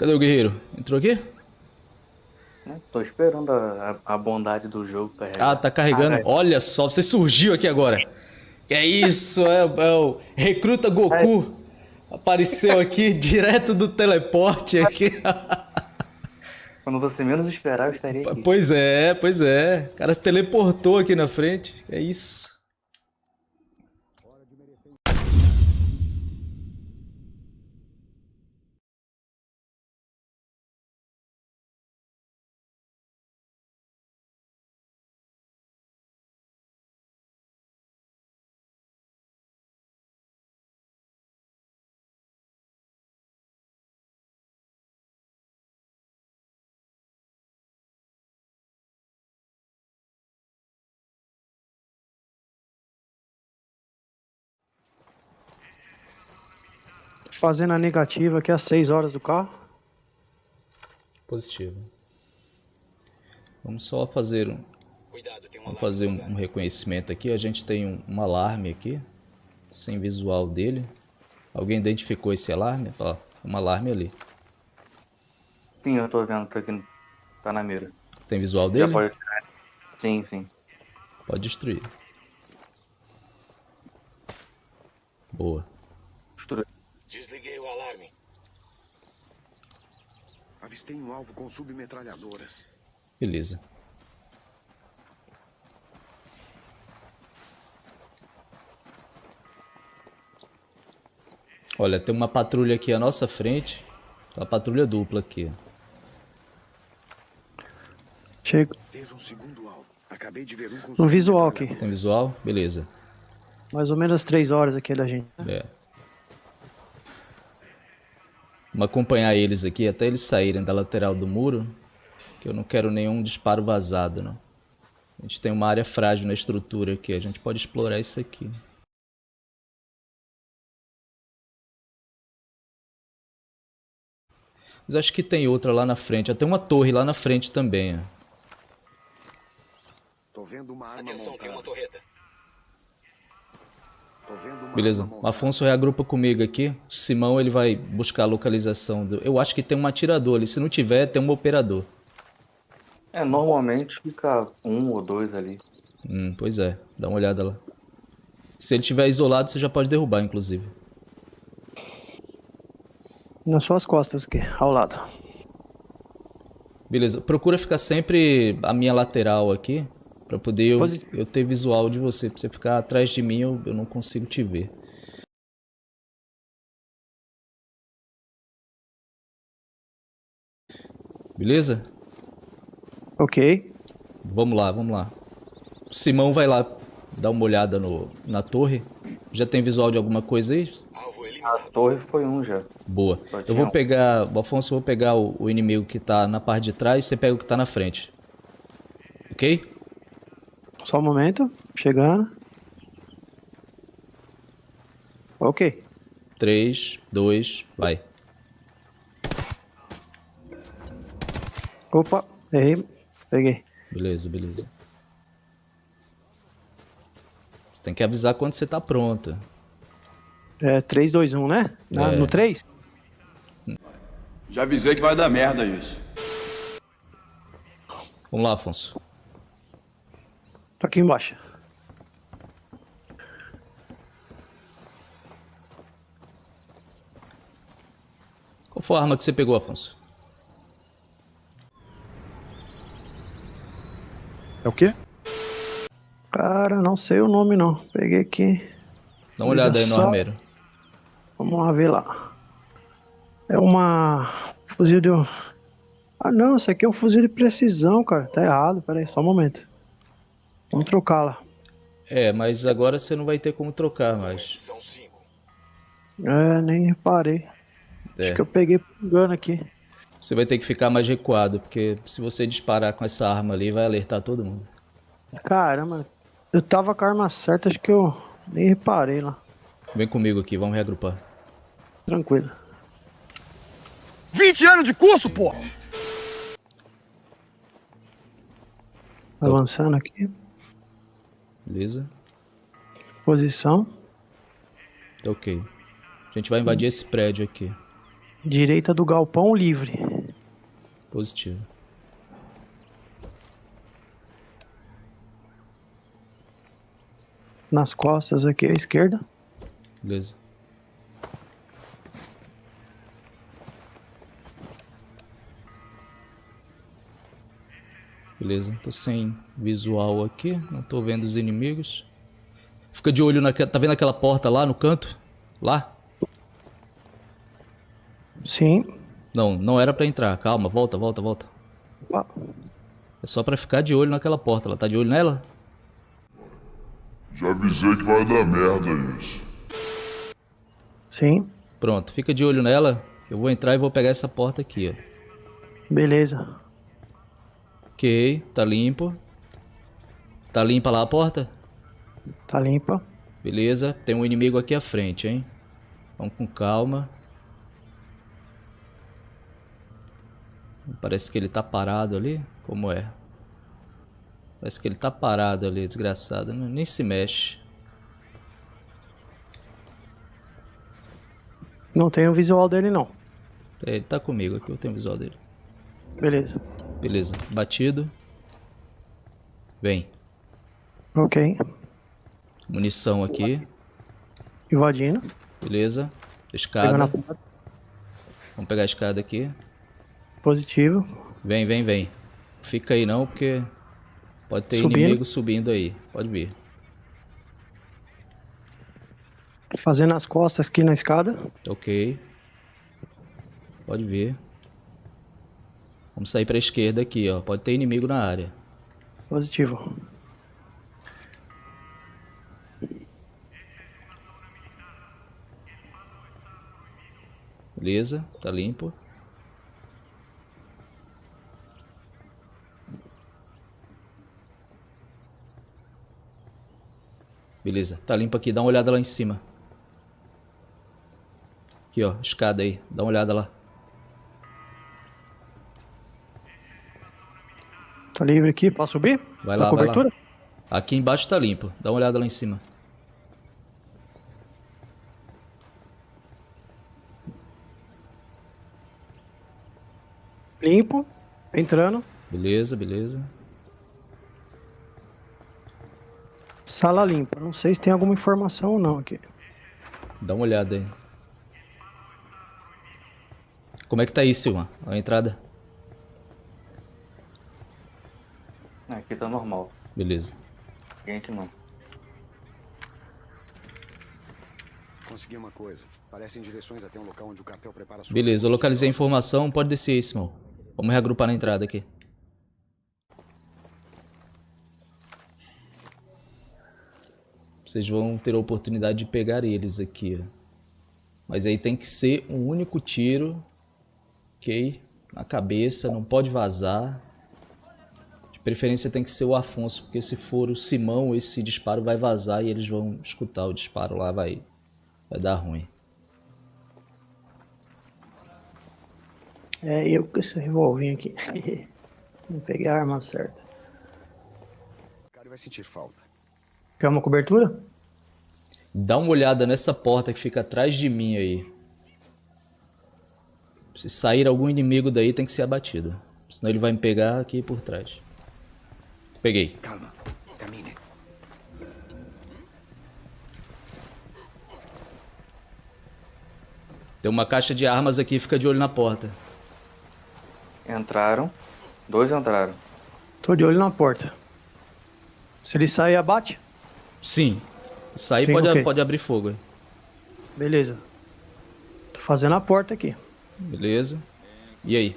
Cadê o guerreiro? Entrou aqui? É, tô esperando a, a, bondade do jogo carregar. Ah, tá carregando. Ah, é. Olha só, você surgiu aqui agora. Que é isso? É, é o Recruta Goku. Apareceu aqui direto do teleporte aqui. Quando você menos esperar, eu estaria aqui. Pois é, pois é. O cara teleportou aqui na frente. É isso. Fazendo a negativa aqui às 6 horas do carro. Positivo. Vamos só fazer um, vamos fazer um, um reconhecimento aqui. A gente tem um, um, alarme aqui, sem visual dele. Alguém identificou esse alarme? Ó, um alarme ali. Sim, eu tô vendo, tô aqui, tá na mira. Tem visual dele? Pode... Sim, sim. Pode destruir. Boa. Destruir. Desliguei o alarme. Avistei um alvo com submetralhadoras. Beleza. Olha, tem uma patrulha aqui à nossa frente. Uma patrulha dupla aqui. Chego. Vejo um segundo alvo. Acabei de ver um com Um visual aqui. Tem visual? Beleza. Mais ou menos 3 horas aqui da gente. né? É. Vamos acompanhar eles aqui até eles saírem da lateral do muro. Que eu não quero nenhum disparo vazado, não. A gente tem uma área frágil na estrutura aqui. A gente pode explorar isso aqui. Mas acho que tem outra lá na frente. Tem uma torre lá na frente também. ó. Tô vendo uma arma Atenção, tem uma montada. torreta. Beleza. Afonso reagrupa comigo aqui. O Simão ele vai buscar a localização. Do... Eu acho que tem um atirador ali. Se não tiver, tem um operador. É, normalmente fica um ou dois ali. Hum, pois é. Dá uma olhada lá. Se ele estiver isolado, você já pode derrubar, inclusive. Nas suas costas aqui, ao lado. Beleza. Procura ficar sempre a minha lateral aqui. Pra poder eu, eu ter visual de você. Pra você ficar atrás de mim, eu, eu não consigo te ver. Beleza? Ok. Vamos lá, vamos lá. O Simão vai lá dar uma olhada no, na torre. Já tem visual de alguma coisa aí? A torre foi um já. Boa. Eu vou pegar, o Afonso, eu vou pegar o, o inimigo que tá na parte de trás, você pega o que tá na frente. Ok? Só um momento. Chegando. Ok. 3, 2, vai. Opa, errei. Peguei. Beleza, beleza. Você tem que avisar quando você tá pronta. É 3, 2, 1, né? Na- É. No 3? Já avisei que vai dar merda isso. Vamos lá, Afonso. Tô aqui embaixo. Qual foi a arma que você pegou, Afonso? É o quê? Cara, não sei o nome não. Peguei aqui. Dá uma olhada aí no Só- armeiro. Vamos lá ver lá. É uma fuzil de. Ah não, isso aqui é um fuzil de precisão, cara. Tá errado, pera aí, só um momento. Vamos trocá-la. É, mas agora você não vai ter como trocar mais. São cinco. É, nem reparei. É. Acho que eu peguei por engano aqui. Você vai ter que ficar mais recuado, porque se você disparar com essa arma ali, vai alertar todo mundo. Caramba, eu tava com a arma certa, acho que eu nem reparei lá. Vem comigo aqui, vamos reagrupar. Tranquilo. 20 anos de curso, pô! Avançando aqui. Beleza? Posição. Tá ok. A gente vai invadir esse prédio aqui. Direita do galpão livre. Positivo. Nas costas aqui à esquerda. Beleza. Beleza, tô sem visual aqui, não tô vendo os inimigos. Fica de olho naquela. Tá vendo aquela porta lá no canto? Lá? Sim. Não, não era pra entrar. Calma, volta, volta, volta. Ah, É só pra ficar de olho naquela porta. Ela tá de olho nela? Já avisei que vai dar merda isso. Sim. Pronto, fica de olho nela. Eu vou entrar e vou pegar essa porta aqui, ó. Beleza. Ok, tá limpo. Tá limpa lá a porta? Tá limpa. Beleza, tem um inimigo aqui à frente, hein? Vamos com calma. Parece que ele tá parado ali. Como é? Parece que ele tá parado ali, desgraçado. Nem se mexe. Não tem o visual dele não. Ele tá comigo aqui, eu tenho o visual dele. Beleza. Beleza, batido. Vem. Ok. Munição aqui. Invadindo. Beleza. Escada. Vamos pegar a escada aqui. Positivo. Vem, vem, vem. Fica aí não, porque pode ter Subindo. inimigo subindo aí. Pode vir. Fazendo as costas aqui na escada. Ok. Pode vir. Vamos sair pra esquerda aqui, ó. Pode ter inimigo na área. Positivo. Beleza, tá limpo. Beleza, tá limpo aqui. Dá uma olhada lá em cima. Aqui, ó. Escada aí. Dá uma olhada lá. Tá livre aqui. Posso subir? Vai Tá lá, vai lá. cobertura? Aqui embaixo tá limpo. Dá uma olhada lá em cima. Limpo. Entrando. Beleza, beleza. Sala limpa. Não sei se tem alguma informação ou não aqui. Dá uma olhada aí. Como é que tá aí, Silma? A entrada? Aqui tá normal. Beleza. Ninguém aqui não. Consegui uma coisa. Parecem direções até um local onde o cartel prepara suas Beleza, eu localizei a informação. Pode descer aí, Simão. Vamos reagrupar na entrada aqui. Vocês vão ter a oportunidade de pegar eles aqui. Mas aí tem que ser um único tiro. Ok? Na cabeça, não pode vazar. De preferência tem que ser o Afonso, porque se for o Simão, esse disparo vai vazar e eles vão escutar o disparo lá, vai, vai dar ruim. É eu com esse revolvinho aqui. Não peguei a arma certa. O cara vai sentir falta. Quer uma cobertura? Dá uma olhada nessa porta que fica atrás de mim aí. Se sair algum inimigo daí, tem que ser abatido. Senão ele vai me pegar aqui por trás. Peguei. Calma. Camine. Tem uma caixa de armas aqui, fica de olho na porta. Entraram. Dois entraram. Tô de olho na porta. Se ele sair, abate? Sim. Sair pode, pode abrir fogo. Beleza. Tô fazendo a porta aqui. Beleza. E aí?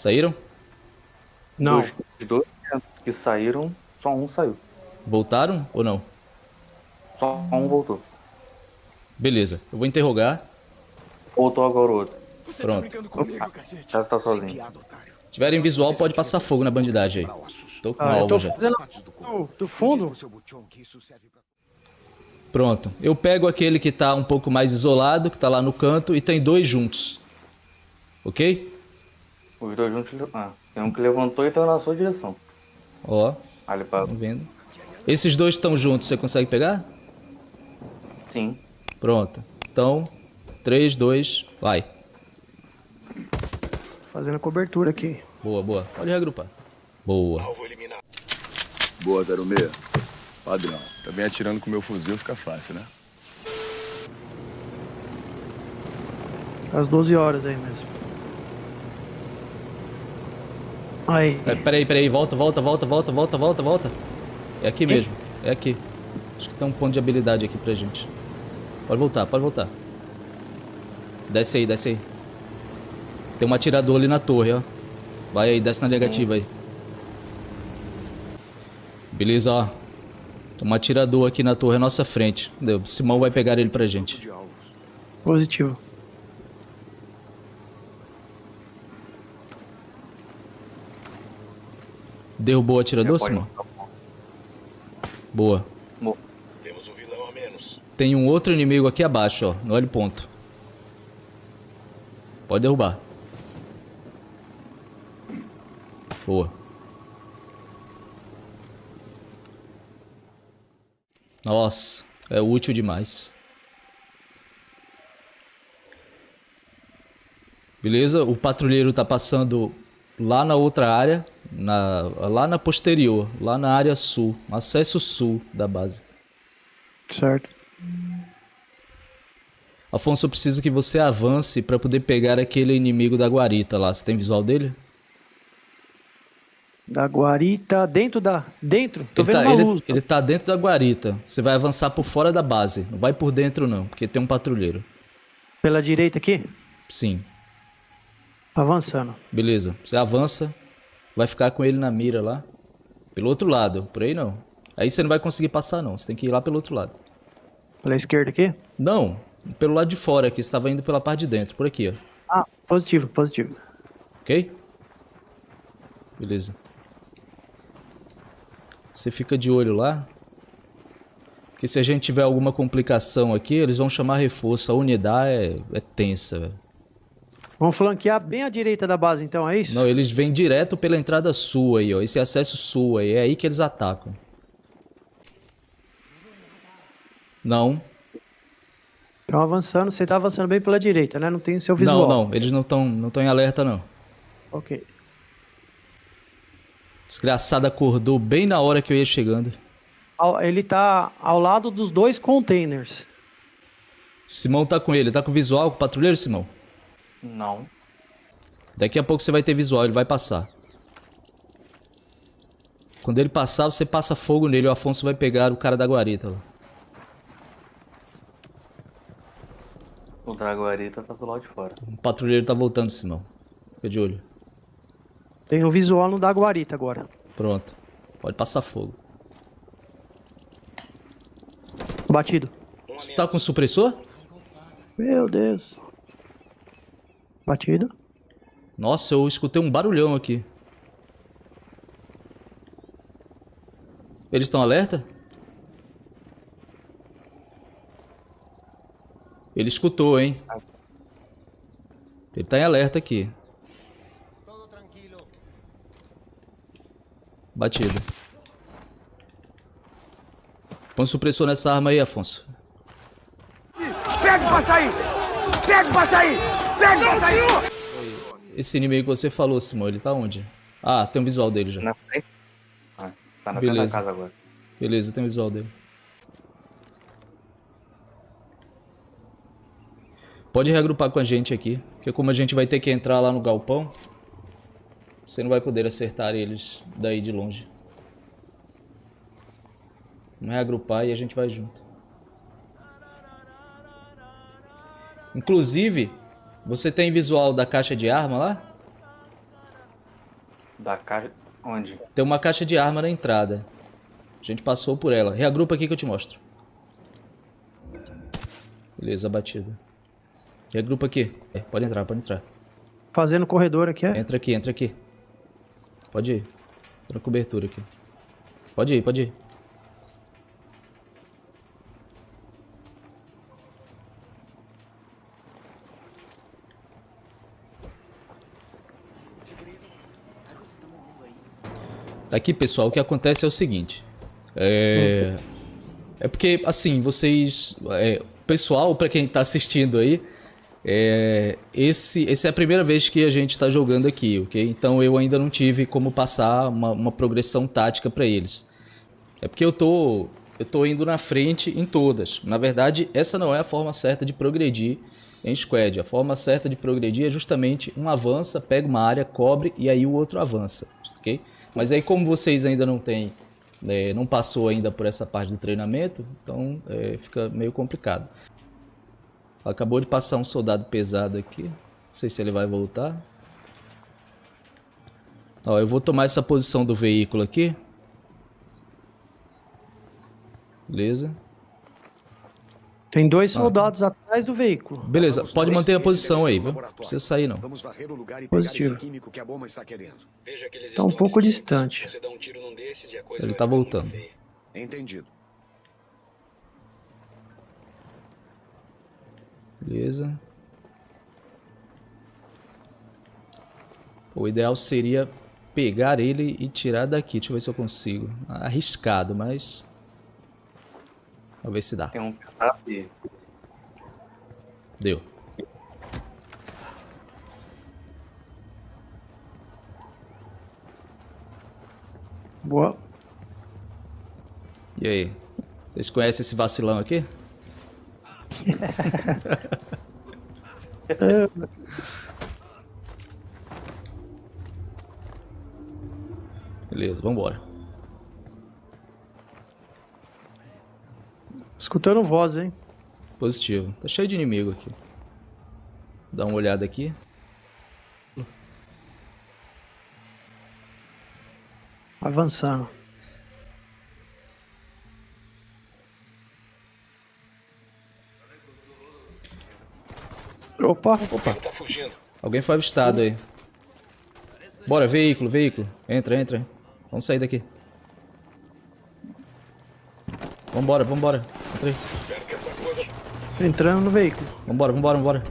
Saíram? Não. Os dois que saíram, só um saiu. Voltaram ou não? Só um voltou. Beleza. Eu vou interrogar. Voltou agora o outro. Você Pronto. tá brincando comigo, cacete? Já tá Sem sozinho. otário. Tiverem visual, pode passar fogo na bandidagem aí. Tô com Ah, alvo já. do do, fundo. Pronto. Eu pego aquele que tá um pouco mais isolado, que tá lá no canto, e tem dois juntos. Ok? Os dois juntos. Ah, tem um que levantou e tá na sua direção. Ó, Ali pra. tá vendo? Esses dois estão juntos, você consegue pegar? Sim. Pronto. Então, 3, 2, vai. Fazendo cobertura aqui. Boa, boa. Pode reagrupar. Boa. Alvo eliminado. Boa, 06. Padrão. Também atirando com meu fuzil fica fácil, né? Às 12 horas aí mesmo. Aí. É, Peraí, peraí. Volta, volta, volta, volta, volta, volta, volta. É aqui mesmo. É aqui. Acho que tem um ponto de habilidade aqui pra gente. Pode voltar, pode voltar. Desce aí, desce aí. Tem um atirador ali na torre, ó. Vai aí, desce na negativa aí. Beleza, ó. Tem um atirador aqui na torre à nossa frente. Entendeu? Simão vai pegar ele pra gente. Positivo. Derrubou o atirador, Simão? Boa. Mo- Temos um vilão a menos. Tem um outro inimigo aqui abaixo, ó. No olho ponto. Pode derrubar. Boa. Nossa, é útil demais. Beleza? O patrulheiro tá passando lá na outra área, na, lá na posterior, lá na área sul, acesso sul da base. Certo. Afonso, eu preciso que você avance pra poder pegar aquele inimigo da guarita lá. Você tem visual dele? Da guarita dentro da. Dentro? Tô ele, vendo tá, ele- luz. ele tá dentro da guarita. Você vai avançar por fora da base. Não vai por dentro, não, porque tem um patrulheiro. Pela direita aqui? Sim, Avançando. beleza. Você avança, vai ficar com ele na mira lá. Pelo outro lado, por aí não. Aí você não vai conseguir passar, não. Você tem que ir lá pelo outro lado. Pela esquerda aqui? Não, pelo lado de fora aqui. Você estava indo pela parte de dentro, por aqui, ó. Ah, positivo, positivo. Ok? Beleza. Você fica de olho lá. Porque se a gente tiver alguma complicação aqui, eles vão chamar reforço. A unidade é, é tensa, velho. Vamos flanquear bem à direita da base, então, é isso? Não, eles vêm direto pela entrada sul aí, ó. Esse acesso sul aí. É aí que eles atacam. Não. Estão avançando, você tá avançando bem pela direita, né? Não tem o seu visual. Não, não. Eles não estão não tão em alerta, não. Ok. Desgraçado acordou bem na hora que eu ia chegando. Ele tá ao lado dos dois containers. Simão tá com ele. Tá com visual com o patrulheiro, Simão? Não. Daqui a pouco você vai ter visual, ele vai passar. Quando ele passar, você passa fogo nele. O Afonso vai pegar o cara da guarita lá. O Draguarita tá do lado de fora. O patrulheiro tá voltando, Simão. Fica de olho. Tem o visual no da guarita agora. Pronto. Pode passar fogo. Batido. Você tá com supressor? Meu Deus. Batido. Nossa, eu escutei um barulhão aqui. Eles estão alerta? Ele escutou, hein? Ele tá em alerta aqui. Batido. Põe supressor nessa arma aí, Afonso. Pede pra sair! Pede pra sair! Pede pra sair! Esse inimigo que você falou, Simão, ele tá onde? Ah, tem um visual dele já. Na frente? Ah, tá na frente Beleza. da casa agora. Beleza, tem o visual dele. Pode reagrupar com a gente aqui, porque como a gente vai ter que entrar lá no galpão, você não vai poder acertar eles daí de longe. Vamos reagrupar e a gente vai junto. Inclusive, você tem visual da caixa de arma lá? Da caixa. Onde? Tem uma caixa de arma na entrada. A gente passou por ela. Reagrupa aqui que eu te mostro. Beleza, batida. Reagrupa aqui. É, pode entrar, pode entrar. Fazendo corredor aqui, é? Entra aqui, entra aqui. Pode ir. Tô na cobertura aqui. Pode ir, pode ir. Aqui, pessoal, o que acontece é o seguinte. É... É porque, assim, vocês. É, pessoal, pra quem tá assistindo aí, é, esse, esse é a primeira vez que a gente tá jogando aqui, ok? Então eu ainda não tive como passar uma, uma progressão tática pra eles. É porque eu tô, eu tô indo na frente em todas. Na verdade, essa não é a forma certa de progredir em squad. A forma certa de progredir é justamente um avança, pega uma área, cobre e aí o outro avança, ok? Mas aí como vocês ainda não têm, né, não passou ainda por essa parte do treinamento, então é, fica meio complicado. Acabou de passar um soldado pesado aqui, não sei se ele vai voltar. Ó, eu vou tomar essa posição do veículo aqui. Beleza. Tem dois soldados atrás do veículo. Beleza, pode manter a posição aí, viu? Não precisa sair não. Vamos varrer o lugar e Positivo. pegar esse químico que a bomba está querendo. Veja que eles Tá um estão pouco distante. Você dá um tiro num desses e a coisa Ele tá muito voltando. Entendido. Beleza. O ideal seria pegar ele e tirar daqui. Deixa eu ver se eu consigo. Arriscado, mas... Vamos ver se dá. Tem um aqui. Deu. Boa. E aí? Vocês conhecem esse vacilão aqui? Beleza, vambora. Escutando voz, hein? Positivo. Tá cheio de inimigo aqui. Dá uma olhada aqui. Avançando. Opa, Opa, tá fugindo. alguém foi avistado aí. Bora, veículo, veículo. Entra, entra. Vamos sair daqui. Vambora, vambora. Coisa entrando no veículo. Vambora, vambora, vambora.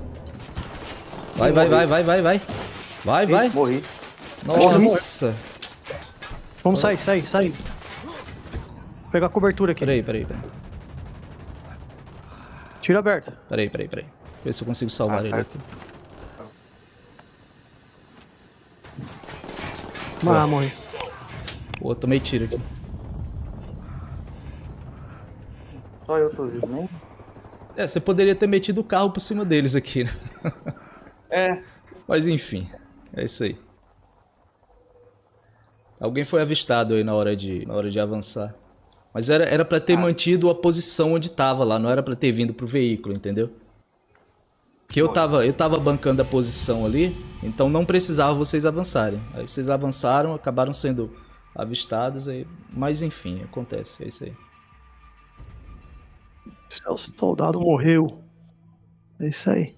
Vai, vai, vai, vai, vai, vai. Vai, vai. Morri. Nossa. Vamos sair, sair, sair. Vou pegar a cobertura aqui. Peraí, peraí, peraí. Tiro aberto. Peraí, peraí, peraí. Ver se eu consigo salvar Ah, ele aqui. Ah, morri. Pô, tomei tiro aqui. Só eu tô vivo, né? É, você poderia ter metido o carro por cima deles aqui, né? É. Mas enfim, é isso aí. Alguém foi avistado aí na hora de, na hora de avançar. Mas era, era pra ter mantido a posição onde tava lá, não era pra ter vindo pro veículo, entendeu? Que eu tava, eu tava bancando a posição ali, então não precisava vocês avançarem. Aí vocês avançaram, acabaram sendo avistados, aí, mas enfim, acontece, é isso aí. O soldado morreu. É isso aí.